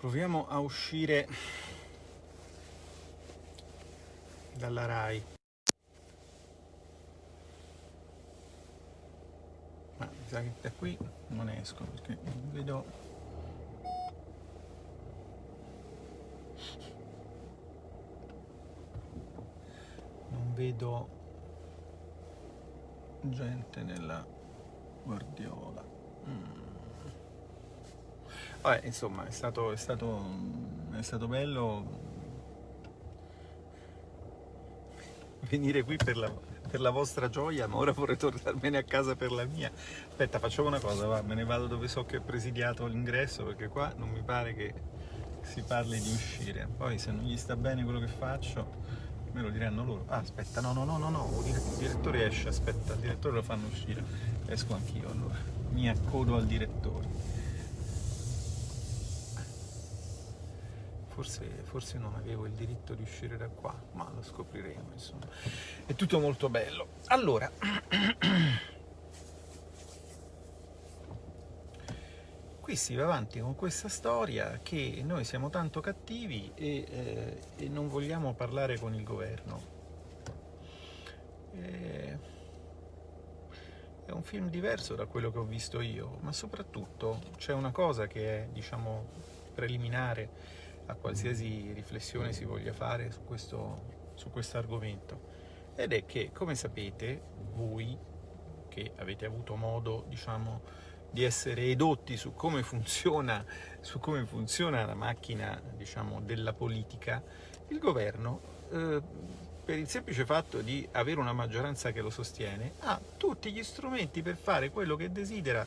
Proviamo a uscire dalla RAI. Ma mi sa che da qui non esco perché vedo non vedo gente nella guardiola. Mm. Vabbè, insomma, è stato, è stato, è stato bello venire qui per la, per la, vostra gioia, ma ora vorrei tornarmene a casa per la mia. Aspetta, facciamo una cosa, va, me ne vado dove so che è presidiato l'ingresso, perché qua non mi pare che si parli di uscire. Poi se non gli sta bene quello che faccio, me lo diranno loro. Ah, aspetta, no, no, no, no, no, il direttore esce, aspetta, il direttore lo fanno uscire. Esco anch'io allora, mi accodo al direttore. Forse, forse, non avevo il diritto di uscire da qua, ma lo scopriremo, insomma. È tutto molto bello. Allora, qui si va avanti con questa storia che noi siamo tanto cattivi e, eh, e non vogliamo parlare con il governo. E... È un film diverso da quello che ho visto io, ma soprattutto c'è una cosa che è, diciamo, preliminare a qualsiasi riflessione si voglia fare su questo, su questo argomento, ed è che, come sapete, voi che avete avuto modo, diciamo, di essere edotti su come funziona, su come funziona la macchina diciamo, della politica, il governo, eh, per il semplice fatto di avere una maggioranza che lo sostiene, ha tutti gli strumenti per fare quello che desidera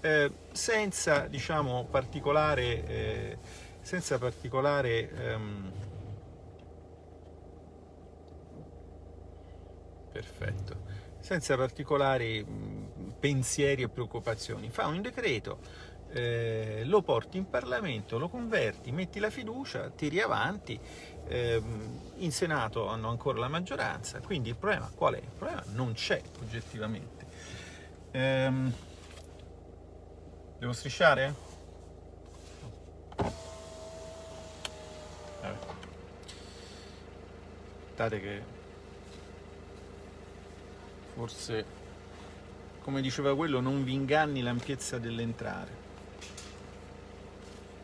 eh, senza diciamo, particolare, eh, senza particolare ehm, perfetto senza particolari pensieri e preoccupazioni. Fa un decreto, eh, lo porti in Parlamento, lo converti, metti la fiducia, tiri avanti, eh, in Senato hanno ancora la maggioranza, quindi il problema qual è? Il problema non c'è oggettivamente. Ehm, devo strisciare? Vabbè. Aspettate che forse come diceva quello non vi inganni l'ampiezza dell'entrare.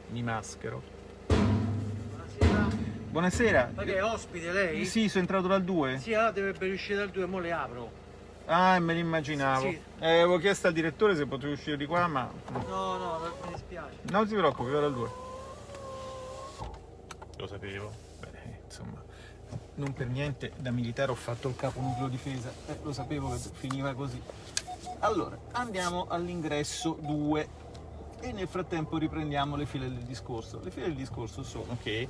Mi maschero. Buonasera. Buonasera. Ma che è ospite lei? sì sono entrato dal 2 sì ah dovrebbe uscire dal 2 mo le apro. Ah me l'immaginavo. Sì. eh, avevo chiesto al direttore se potevo uscire di qua ma no no mi dispiace. Non si preoccupi vado dal 2 lo sapevo. Beh, insomma non per niente da militare ho fatto il capo nucleo difesa, eh, lo sapevo che finiva così. Allora, andiamo all'ingresso 2 e nel frattempo riprendiamo le file del discorso. Le file del discorso sono che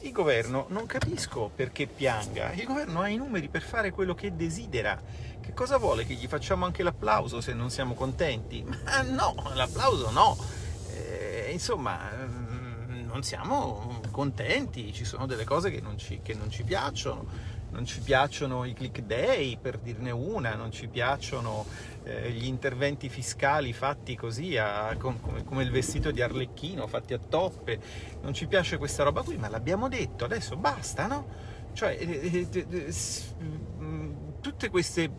il governo, non capisco perché pianga, il governo ha i numeri per fare quello che desidera. Che cosa vuole? Che gli facciamo anche l'applauso se non siamo contenti? Ma no, l'applauso no. Eh, insomma, mm, non siamo contenti, ci sono delle cose che non ci, che non ci piacciono, non ci piacciono i click day per dirne una, non ci piacciono eh, gli interventi fiscali fatti così a, come, come, il vestito di Arlecchino, fatti a toppe, non ci piace questa roba qui, ma l'abbiamo detto, adesso basta, no? Cioè, eh, eh, eh tutte queste...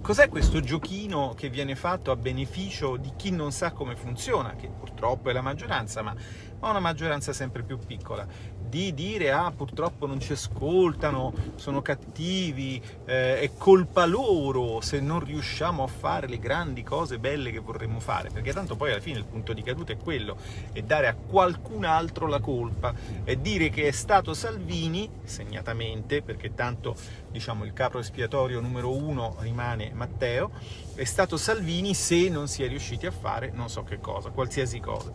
Cos'è questo giochino che viene fatto a beneficio di chi non sa come funziona, che purtroppo è la maggioranza, ma ma una maggioranza sempre più piccola, di dire ah purtroppo non ci ascoltano, sono cattivi, eh, è colpa loro se non riusciamo a fare le grandi cose belle che vorremmo fare, perché tanto poi alla fine il punto di caduta è quello, è dare a qualcun altro la colpa, è dire che è stato Salvini, segnatamente, perché tanto diciamo il capo espiatorio numero uno rimane Matteo, è stato Salvini se non si è riusciti a fare non so che cosa, qualsiasi cosa.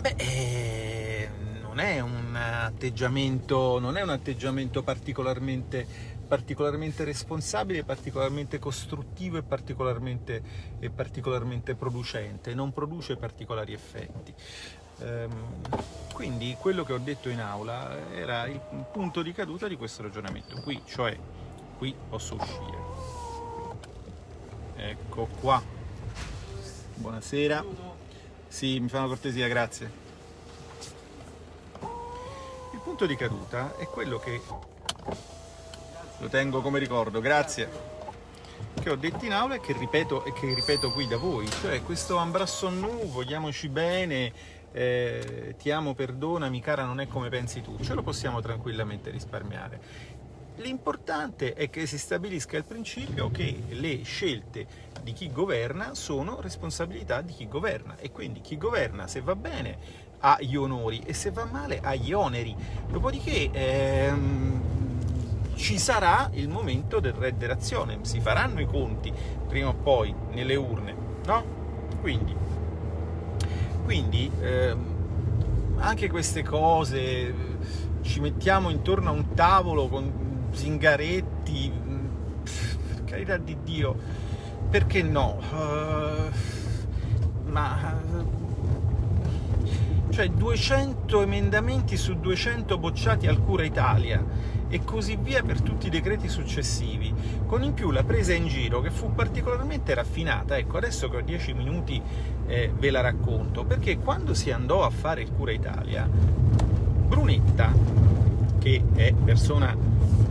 Beh, eh, non, è un atteggiamento, non è un atteggiamento particolarmente, particolarmente responsabile, particolarmente costruttivo e particolarmente, e particolarmente producente, non produce particolari effetti. Ehm, quindi quello che ho detto in aula era il punto di caduta di questo ragionamento qui, cioè qui posso uscire. Ecco qua. Buonasera. Sì, mi fa una cortesia, grazie. Il punto di caduta è quello che... Lo tengo come ricordo, grazie che ho detto in aula e che ripeto, e che ripeto qui da voi, cioè questo ambrasso Nu, vogliamoci bene, eh, ti amo, perdonami, cara, non è come pensi tu, ce lo possiamo tranquillamente risparmiare. L'importante è che si stabilisca il principio che le scelte di chi governa sono responsabilità di chi governa e quindi chi governa, se va bene, ha gli onori e se va male ha gli oneri. Dopodiché ehm, ci sarà il momento del rederazione, si faranno i conti prima o poi nelle urne, no? Quindi, quindi ehm, anche queste cose ci mettiamo intorno a un tavolo con zingaretti, per carità di Dio, perché no? Uh, ma cioè 200 emendamenti su 200 bocciati al Cura Italia e così via per tutti i decreti successivi, con in più la presa in giro che fu particolarmente raffinata, ecco adesso che ho 10 minuti eh, ve la racconto, perché quando si andò a fare il Cura Italia, Brunetta, che è persona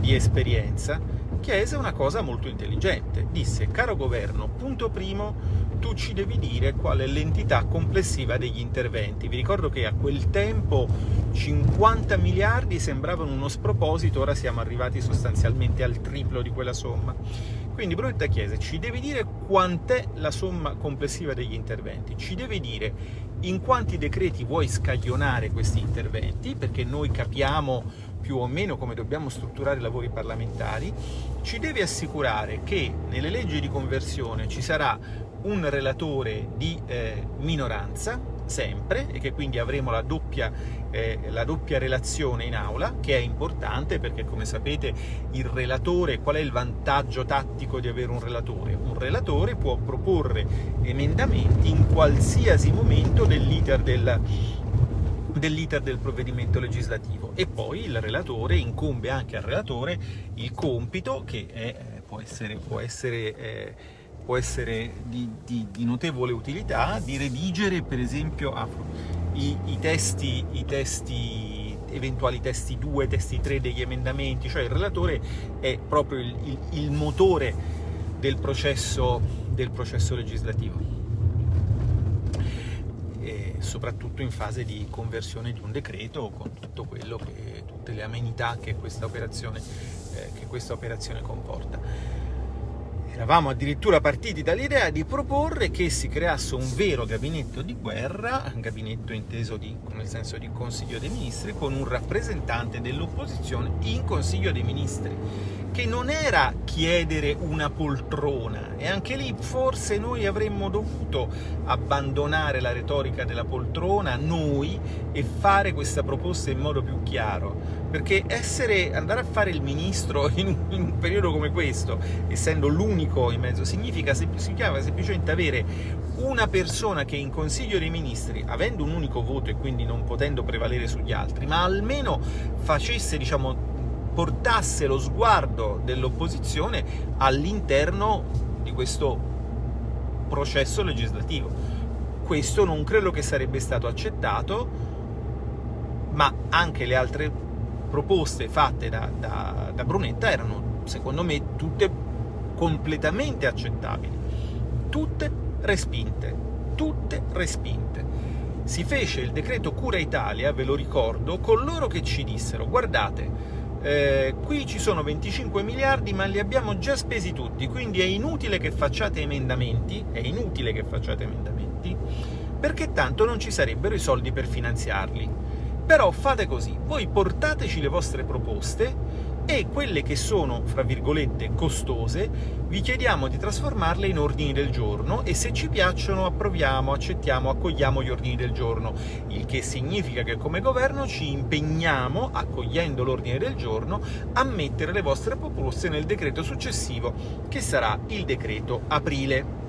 di esperienza, chiese una cosa molto intelligente, disse caro governo, punto primo tu ci devi dire qual è l'entità complessiva degli interventi. Vi ricordo che a quel tempo 50 miliardi sembravano uno sproposito, ora siamo arrivati sostanzialmente al triplo di quella somma. Quindi Brunetta chiese, ci devi dire quant'è la somma complessiva degli interventi, ci devi dire in quanti decreti vuoi scaglionare questi interventi, perché noi capiamo più o meno come dobbiamo strutturare i lavori parlamentari, ci devi assicurare che nelle leggi di conversione ci sarà un relatore di eh, minoranza, sempre, e che quindi avremo la doppia, eh, la doppia relazione in aula, che è importante perché, come sapete, il relatore, qual è il vantaggio tattico di avere un relatore? Un relatore può proporre emendamenti in qualsiasi momento dell'iter del, dell'iter del provvedimento legislativo e poi il relatore incombe anche al relatore il compito che è, può essere, può essere eh, può essere di, di, di, notevole utilità, di redigere per esempio ah, i, i, testi, i testi, eventuali testi 2, testi 3 degli emendamenti, cioè il relatore è proprio il, il, il motore del processo, del processo legislativo soprattutto in fase di conversione di un decreto con che, tutte le amenità che questa operazione, eh, che questa operazione comporta. Eravamo addirittura partiti dall'idea di proporre che si creasse un vero gabinetto di guerra, un gabinetto inteso di, nel senso di Consiglio dei Ministri, con un rappresentante dell'opposizione in Consiglio dei Ministri, che non era chiedere una poltrona, e anche lì forse noi avremmo dovuto abbandonare la retorica della poltrona, noi, e fare questa proposta in modo più chiaro, perché essere, andare a fare il ministro in un, in un periodo come questo, essendo l'unico in mezzo, significa, significa semplicemente avere una persona che in Consiglio dei Ministri, avendo un unico voto e quindi non potendo prevalere sugli altri, ma almeno facesse, diciamo, portasse lo sguardo dell'opposizione all'interno di questo processo legislativo. Questo non credo che sarebbe stato accettato, ma anche le altre proposte fatte da, da, da Brunetta erano, secondo me, tutte completamente accettabili, tutte respinte, tutte respinte. Si fece il decreto Cura Italia, ve lo ricordo, con loro che ci dissero, guardate, eh, qui ci sono 25 miliardi ma li abbiamo già spesi tutti, quindi è inutile che facciate emendamenti, è inutile che facciate emendamenti, perché tanto non ci sarebbero i soldi per finanziarli. Però fate così, voi portateci le vostre proposte e quelle che sono, fra virgolette, costose, vi chiediamo di trasformarle in ordini del giorno e se ci piacciono approviamo, accettiamo, accogliamo gli ordini del giorno, il che significa che come governo ci impegniamo, accogliendo l'ordine del giorno, a mettere le vostre proposte nel decreto successivo, che sarà il decreto aprile.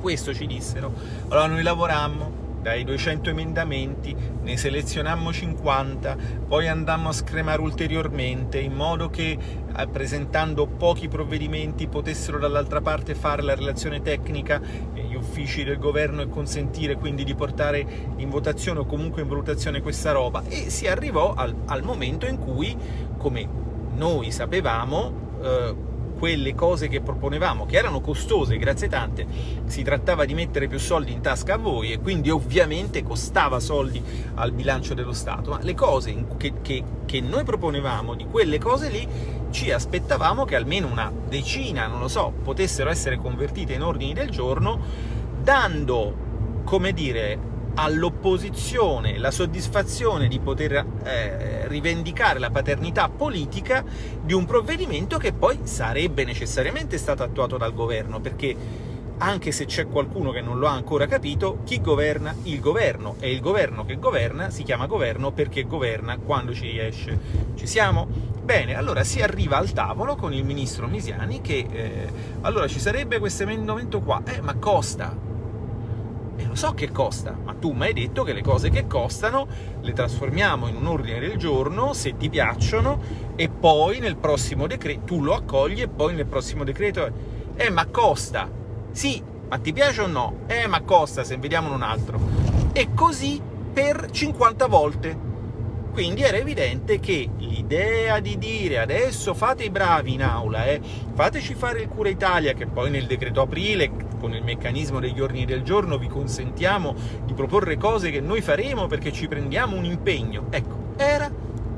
Questo ci dissero. Allora noi lavorammo, dai 200 emendamenti ne selezionammo 50, poi andammo a scremare ulteriormente in modo che eh, presentando pochi provvedimenti potessero dall'altra parte fare la relazione tecnica, gli uffici del governo e consentire quindi di portare in votazione o comunque in valutazione questa roba. E si arrivò al, al momento in cui, come noi sapevamo, eh, quelle cose che proponevamo, che erano costose, grazie tante, si trattava di mettere più soldi in tasca a voi e quindi ovviamente costava soldi al bilancio dello Stato, ma le cose che, che, che noi proponevamo, di quelle cose lì, ci aspettavamo che almeno una decina, non lo so, potessero essere convertite in ordini del giorno, dando, come dire, all'opposizione la soddisfazione di poter eh, rivendicare la paternità politica di un provvedimento che poi sarebbe necessariamente stato attuato dal governo, perché anche se c'è qualcuno che non lo ha ancora capito, chi governa? Il governo, e il governo che governa si chiama governo perché governa quando ci riesce. Ci siamo? Bene, allora si arriva al tavolo con il ministro Misiani che eh, allora ci sarebbe questo emendamento qua, eh, ma costa, e lo so che costa, ma tu mi hai detto che le cose che costano le trasformiamo in un ordine del giorno, se ti piacciono, e poi nel prossimo decreto, tu lo accogli e poi nel prossimo decreto, eh ma costa, sì, ma ti piace o no? Eh ma costa, se vediamo un altro. E così per 50 volte. Quindi era evidente che l'idea di dire adesso fate i bravi in aula, eh, fateci fare il Cura Italia, che poi nel decreto aprile, con il meccanismo degli ordini del giorno, vi consentiamo di proporre cose che noi faremo perché ci prendiamo un impegno. Ecco, era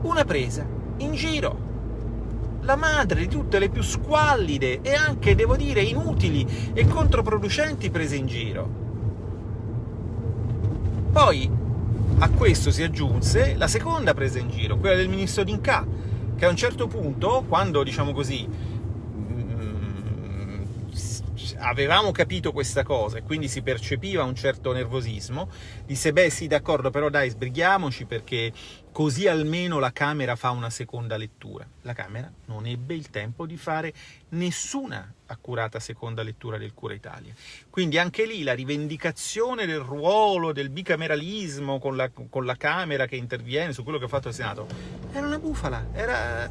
una presa in giro. La madre di tutte le più squallide e anche, devo dire, inutili e controproducenti prese in giro. Poi a questo si aggiunse la seconda presa in giro, quella del ministro D'Inca, che a un certo punto, quando, diciamo così, avevamo capito questa cosa e quindi si percepiva un certo nervosismo, disse beh sì d'accordo però dai sbrighiamoci perché così almeno la Camera fa una seconda lettura. La Camera non ebbe il tempo di fare nessuna accurata seconda lettura del Cura Italia. Quindi anche lì la rivendicazione del ruolo del bicameralismo con la, con la Camera che interviene su quello che ha fatto il Senato era una bufala, era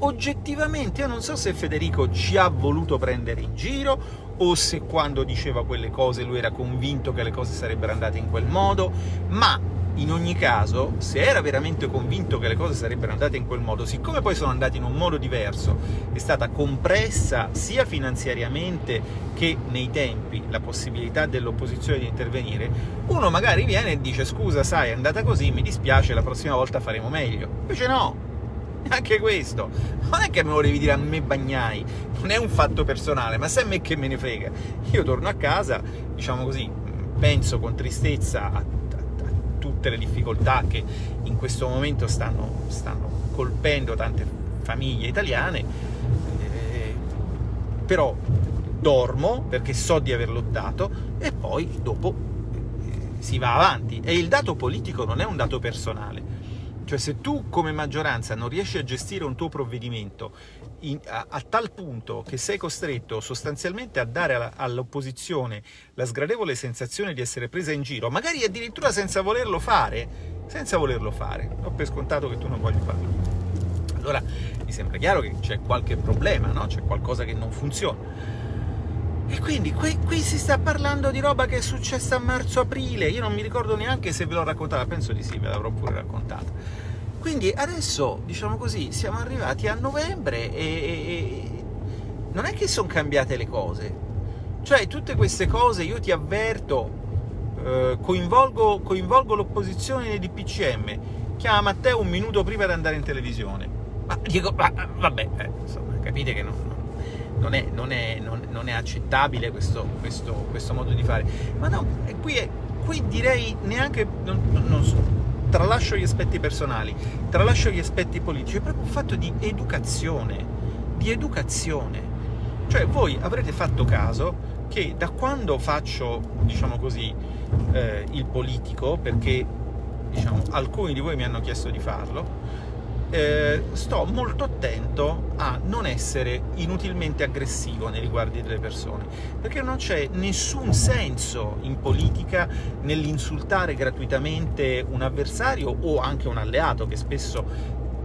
oggettivamente, io non so se Federico ci ha voluto prendere in giro o se quando diceva quelle cose lui era convinto che le cose sarebbero andate in quel modo, ma in ogni caso, se era veramente convinto che le cose sarebbero andate in quel modo, siccome poi sono andate in un modo diverso, è stata compressa sia finanziariamente che nei tempi la possibilità dell'opposizione di intervenire, uno magari viene e dice scusa, sai, è andata così, mi dispiace, la prossima volta faremo meglio. Invece no, anche questo. Non è che me lo devi dire a me Bagnai, non è un fatto personale, ma sai a me che me ne frega. Io torno a casa, diciamo così, penso con tristezza a tutte le difficoltà che in questo momento stanno, stanno colpendo tante famiglie italiane, eh, però dormo perché so di aver lottato e poi dopo eh, si va avanti. E il dato politico non è un dato personale. Cioè se tu come maggioranza non riesci a gestire un tuo provvedimento in, a, a, tal punto che sei costretto sostanzialmente a dare all'opposizione la sgradevole sensazione di essere presa in giro, magari addirittura senza volerlo fare, senza volerlo fare, ho per scontato che tu non voglia farlo. Allora mi sembra chiaro che c'è qualche problema, no? c'è qualcosa che non funziona. E quindi qui, qui, si sta parlando di roba che è successa a marzo-aprile, io non mi ricordo neanche se ve l'ho raccontata, penso di sì, ve l'avrò pure raccontata quindi adesso, diciamo così, siamo arrivati a novembre e, e non è che sono cambiate le cose. Cioè, tutte queste cose, io ti avverto, eh, coinvolgo, coinvolgo l'opposizione nei DPCM, chiama Matteo un minuto prima di andare in televisione. Ma dico, ma, vabbè, eh, insomma, capite che non, non, è, non, è, non è, accettabile questo, questo, questo, modo di fare. Ma no, qui, è, qui direi neanche... non so, tralascio gli aspetti personali, tralascio gli aspetti politici, è proprio un fatto di educazione, di educazione. Cioè voi avrete fatto caso che da quando faccio, diciamo così, eh, il politico, perché diciamo, alcuni di voi mi hanno chiesto di farlo, eh, sto molto attento a non essere inutilmente aggressivo nei riguardi delle persone, perché non c'è nessun senso in politica nell'insultare gratuitamente un avversario o anche un alleato, che spesso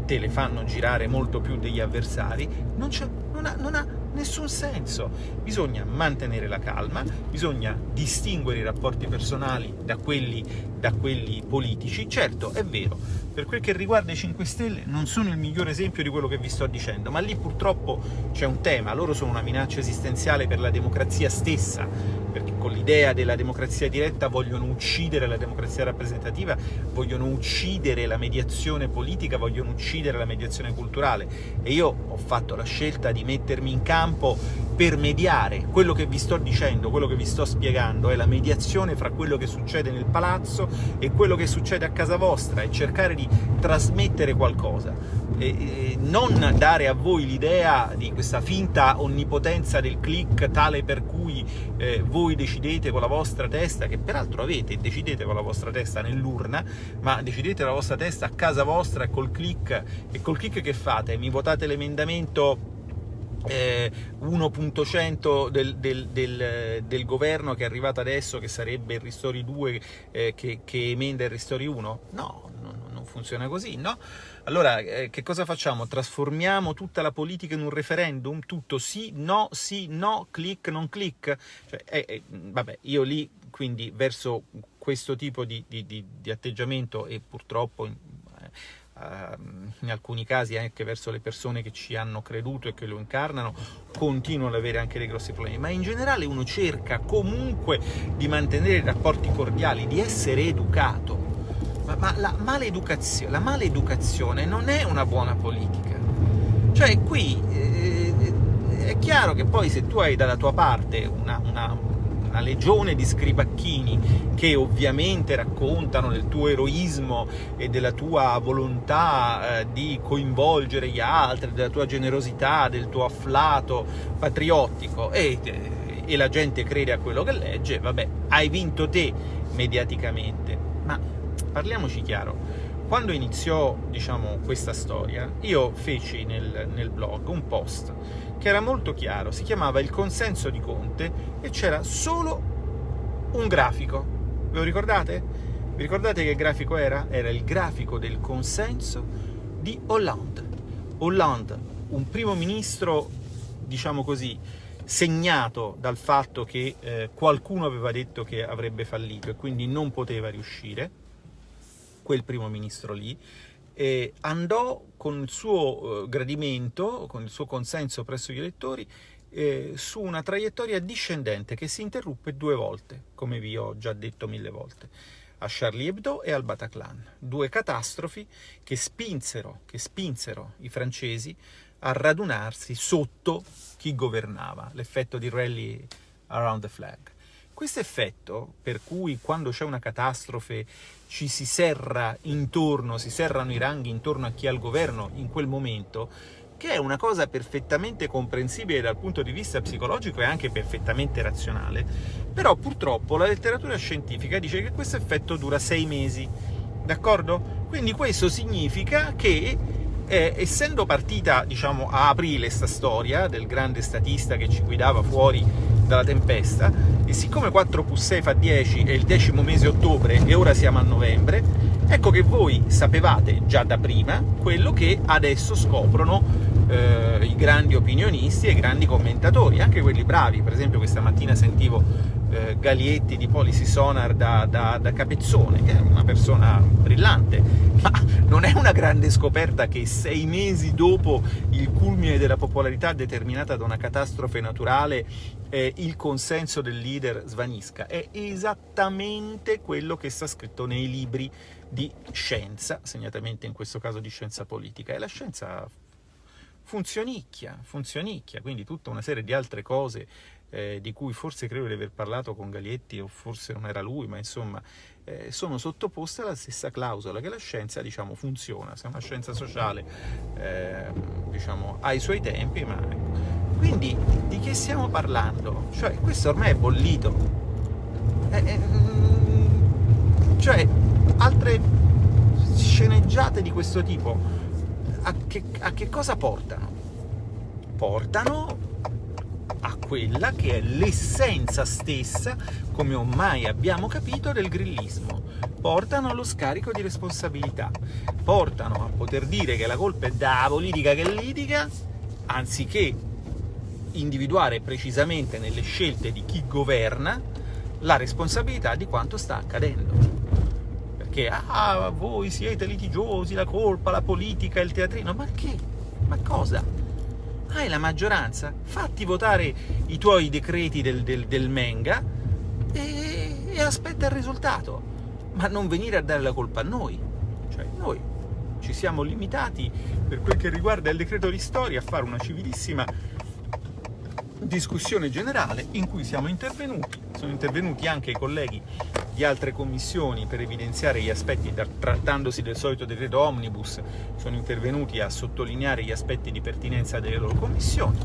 te le fanno girare molto più degli avversari, non, non, ha, non, ha, Nessun senso. Bisogna mantenere la calma, bisogna distinguere i rapporti personali da quelli, da quelli politici. Certo, è vero, per quel che riguarda i 5 Stelle non sono il migliore esempio di quello che vi sto dicendo, ma lì purtroppo c'è un tema, loro sono una minaccia esistenziale per la democrazia stessa, perché con l'idea della democrazia diretta vogliono uccidere la democrazia rappresentativa, vogliono uccidere la mediazione politica, vogliono uccidere la mediazione culturale. E io ho fatto la scelta di mettermi in campo per mediare. Quello che vi sto dicendo, quello che vi sto spiegando, è la mediazione fra quello che succede nel palazzo e quello che succede a casa vostra e cercare di trasmettere qualcosa, e, e non dare a voi l'idea di questa finta onnipotenza del click tale per cui eh, voi decidete con la vostra testa, che peraltro avete, decidete con la vostra testa nell'urna, ma decidete la vostra testa a casa vostra col click, e col click che fate? Mi votate l'emendamento eh, 1.100 del, del, del, del, governo che è arrivato adesso, che sarebbe il Ristori 2 eh, che, che, emenda il Ristori 1? No, non funziona così, no? Allora, eh, che cosa facciamo? Trasformiamo tutta la politica in un referendum? Tutto sì, no, sì, no, click, non click? Cioè, eh, eh, vabbè, io lì, quindi, verso questo tipo di, di, di, di atteggiamento e purtroppo in alcuni casi anche verso le persone che ci hanno creduto e che lo incarnano, continuano ad avere anche dei grossi problemi, ma in generale uno cerca comunque di mantenere rapporti cordiali, di essere educato. Ma, ma la, maleducazione, la maleducazione non è una buona politica. Cioè qui eh, è chiaro che poi se tu hai dalla tua parte una, una una legione di scribacchini che ovviamente raccontano del tuo eroismo e della tua volontà eh, di coinvolgere gli altri, della tua generosità, del tuo afflato patriottico e, e la gente crede a quello che legge, vabbè, hai vinto te mediaticamente. Ma parliamoci chiaro, quando iniziò diciamo, questa storia, io feci nel, nel blog un post che era molto chiaro, si chiamava Il consenso di Conte e c'era solo un grafico. Ve lo ricordate? Vi ricordate che grafico era? Era il grafico del consenso di Hollande. Hollande, un primo ministro, diciamo così, segnato dal fatto che eh, qualcuno aveva detto che avrebbe fallito e quindi non poteva riuscire, quel primo ministro lì, eh, andò con il suo eh, gradimento, con il suo consenso presso gli elettori, eh, su una traiettoria discendente che si interruppe due volte, come vi ho già detto mille volte, a Charlie Hebdo e al Bataclan, due catastrofi che spinsero, che spinsero i francesi a radunarsi sotto chi governava, l'effetto di rally around the flag. Questo effetto, per cui quando c'è una catastrofe ci si serra intorno, si serrano i ranghi intorno a chi ha il governo in quel momento, che è una cosa perfettamente comprensibile dal punto di vista psicologico e anche perfettamente razionale, però purtroppo la letteratura scientifica dice che questo effetto dura sei mesi, d'accordo? Quindi questo significa che eh, essendo partita, diciamo, a aprile sta storia del grande statista che ci guidava fuori dalla tempesta, e siccome 4 più 6 fa 10 è il decimo mese ottobre e ora siamo a novembre, ecco che voi sapevate già da prima quello che adesso scoprono eh, i grandi opinionisti e i grandi commentatori, anche quelli bravi. Per esempio questa mattina sentivo eh, Galietti di Policy Sonar da, da, da, Capezzone, che è una persona brillante, ma non è una grande scoperta che sei mesi dopo il culmine della popolarità determinata da una catastrofe naturale eh, il consenso del leader svanisca. È esattamente quello che sta scritto nei libri di scienza, segnatamente in questo caso di scienza politica, e la scienza funzionicchia, funzionicchia, quindi tutta una serie di altre cose eh, di cui forse credo di aver parlato con Galietti o forse non era lui, ma insomma eh, sono sottoposte alla stessa clausola che la scienza diciamo, funziona, se è una scienza sociale eh, diciamo, ha i suoi tempi, ma ecco. quindi di che stiamo parlando? Cioè questo ormai è bollito, eh, eh, mm, cioè altre sceneggiate di questo tipo a che, a che cosa portano? Portano a quella che è l'essenza stessa, come ormai abbiamo capito, del grillismo. Portano allo scarico di responsabilità, portano a poter dire che la colpa è della politica che litiga, anziché individuare precisamente nelle scelte di chi governa la responsabilità di quanto sta accadendo. Perché, ah, voi siete litigiosi, la colpa, la politica, il teatrino, ma che? Ma cosa? Hai la maggioranza? Fatti votare i tuoi decreti del, del, del Menga e, e aspetta il risultato, ma non venire a dare la colpa a noi. Cioè, noi ci siamo limitati, per quel che riguarda il decreto di storia, a fare una civilissima discussione generale in cui siamo intervenuti, sono intervenuti anche i colleghi di altre commissioni per evidenziare gli aspetti, trattandosi del solito decreto omnibus, sono intervenuti a sottolineare gli aspetti di pertinenza delle loro commissioni.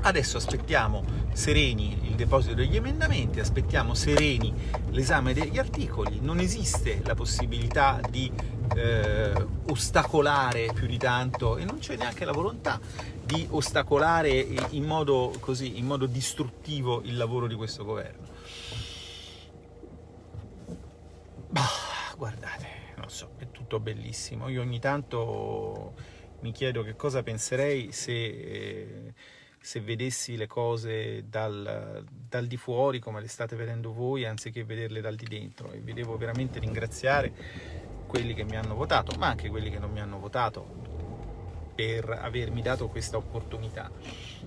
Adesso aspettiamo sereni il deposito degli emendamenti, aspettiamo sereni l'esame degli articoli, non esiste la possibilità di eh, ostacolare più di tanto e non c'è neanche la volontà di ostacolare in modo, così, in modo distruttivo il lavoro di questo governo. Bah, guardate, non so, è tutto bellissimo. Io ogni tanto mi chiedo che cosa penserei se, se vedessi le cose dal, dal, di fuori come le state vedendo voi anziché vederle dal di dentro e vi devo veramente ringraziare quelli che mi hanno votato ma anche quelli che non mi hanno votato per avermi dato questa opportunità.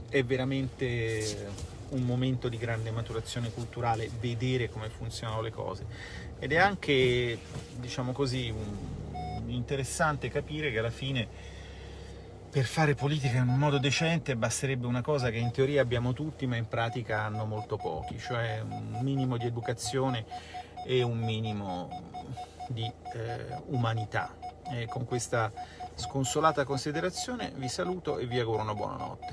È veramente un momento di grande maturazione culturale vedere come funzionano le cose ed è anche, diciamo così, un, interessante capire che alla fine per fare politica in un modo decente basterebbe una cosa che in teoria abbiamo tutti ma in pratica hanno molto pochi, cioè un minimo di educazione e un minimo di eh, umanità. E con questa sconsolata considerazione vi saluto e vi auguro una buona notte.